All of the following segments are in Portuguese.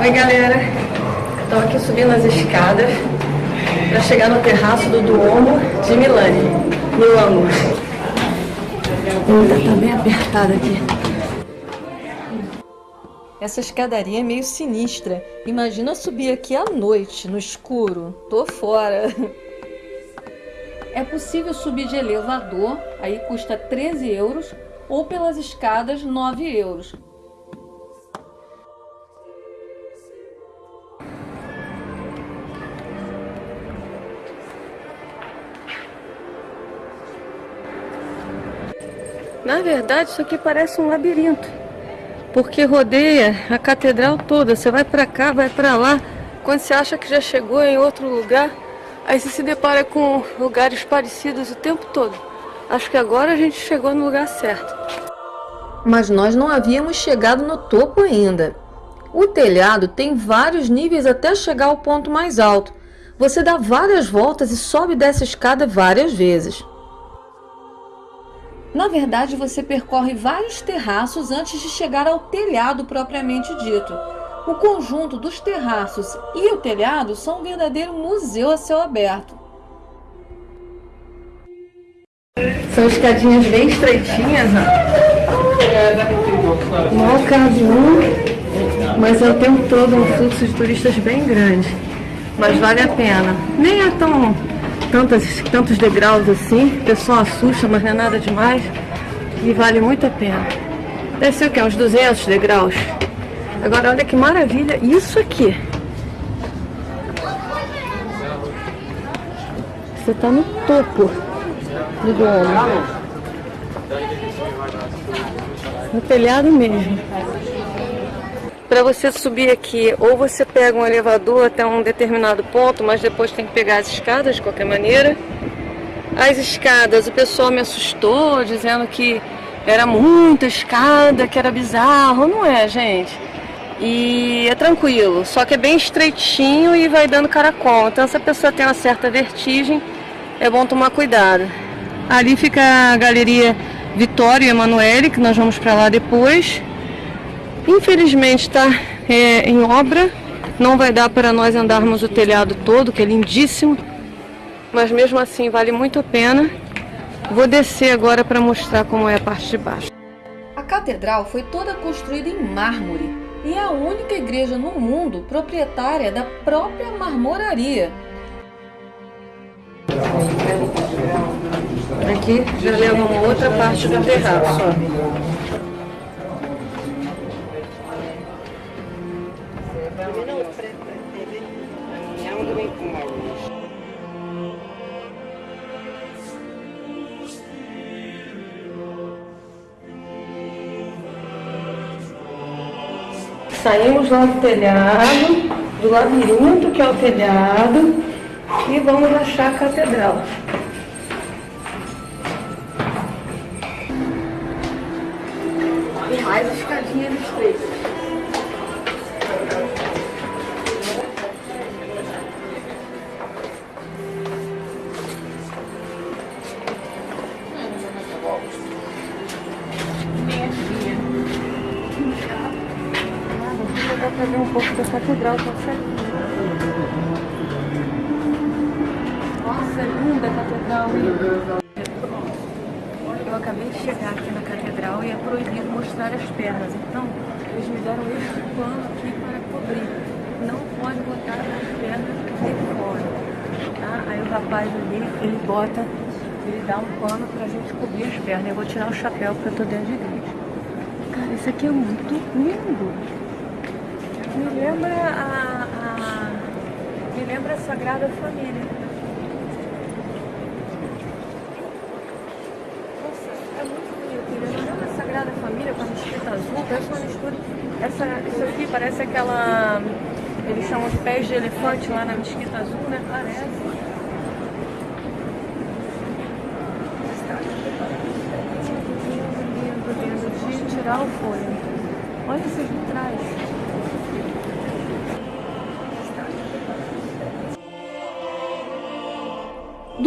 Oi galera, estou aqui subindo as escadas para chegar no terraço do Duomo de Milani, Milano. Ainda tá bem apertada aqui. Essa escadaria é meio sinistra. Imagina subir aqui à noite, no escuro. Tô fora. É possível subir de elevador, aí custa 13 euros, ou pelas escadas 9 euros. Na verdade, isso aqui parece um labirinto, porque rodeia a catedral toda. Você vai para cá, vai para lá. Quando você acha que já chegou em outro lugar, aí você se depara com lugares parecidos o tempo todo. Acho que agora a gente chegou no lugar certo. Mas nós não havíamos chegado no topo ainda. O telhado tem vários níveis até chegar ao ponto mais alto. Você dá várias voltas e sobe dessa escada várias vezes. Na verdade, você percorre vários terraços antes de chegar ao telhado propriamente dito. O conjunto dos terraços e o telhado são um verdadeiro museu a céu aberto. São escadinhas bem estreitinhas, ó. Mal cabe um, mas é o tempo todo um fluxo de turistas bem grande. Mas vale a pena. Nem é tão tantos, tantos degraus assim, o pessoal assusta, mas não é nada demais. E vale muito a pena. Deve ser o que? Uns 200 degraus. Agora olha que maravilha isso aqui. Você está no topo do domo. No telhado mesmo. Para você subir aqui, ou você pega um elevador até um determinado ponto, mas depois tem que pegar as escadas de qualquer maneira. As escadas, o pessoal me assustou, dizendo que era muita escada, que era bizarro. Não é, gente. E é tranquilo, só que é bem estreitinho e vai dando caracol. Então se a pessoa tem uma certa vertigem, é bom tomar cuidado. Ali fica a galeria Vitória e Emanuele, que nós vamos para lá depois. Infelizmente está é, em obra, não vai dar para nós andarmos o telhado todo, que é lindíssimo, mas mesmo assim vale muito a pena. Vou descer agora para mostrar como é a parte de baixo. A catedral foi toda construída em mármore e é a única igreja no mundo proprietária da própria marmoraria. Aqui já leva uma outra parte do terraço. Ó. Saímos lá do telhado, do labirinto que é o telhado, e vamos achar a catedral. E mais escadinhas estreitas. Para ver um pouco da catedral tão certinho. Nossa, é linda a catedral. Eu acabei de chegar aqui na catedral e é proibido mostrar as pernas. Então, eles me deram este pano aqui para cobrir. Não pode botar as pernas de fora. Tá? Aí o rapaz ali, ele bota, ele dá um pano para a gente cobrir as pernas. Eu vou tirar o chapéu porque eu tô dentro de igreja. Cara, isso aqui é muito lindo. Me lembra a, a, me lembra a Sagrada Família. Nossa, é muito bonito. Me lembra a Sagrada Família com a mesquita azul. Parece uma mistura. Essa, isso aqui parece aquela. Eles chamam de pés de elefante lá na mesquita azul, né? Parece. Tirar o folho. Olha esses vitrais.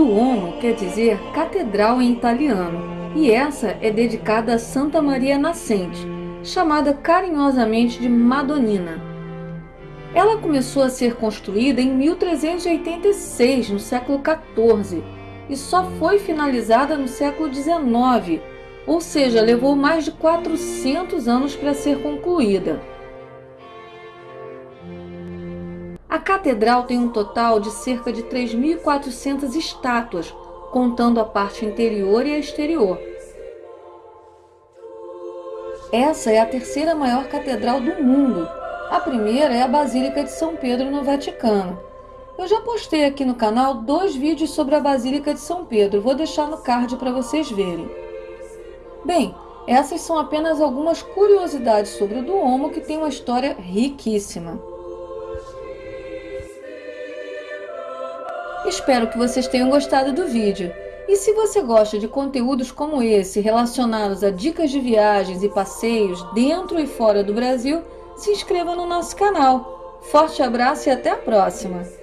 Duomo quer dizer catedral em italiano, e essa é dedicada a Santa Maria Nascente, chamada carinhosamente de Madonnina. Ela começou a ser construída em 1386, no século XIV, e só foi finalizada no século XIX, ou seja, levou mais de 400 anos para ser concluída. A catedral tem um total de cerca de 3.400 estátuas, contando a parte interior e a exterior. Essa é a terceira maior catedral do mundo. A primeira é a Basílica de São Pedro no Vaticano. Eu já postei aqui no canal dois vídeos sobre a Basílica de São Pedro, vou deixar no card para vocês verem. Bem, essas são apenas algumas curiosidades sobre o Duomo que tem uma história riquíssima. Espero que vocês tenham gostado do vídeo. E se você gosta de conteúdos como esse relacionados a dicas de viagens e passeios dentro e fora do Brasil, se inscreva no nosso canal. Forte abraço e até a próxima!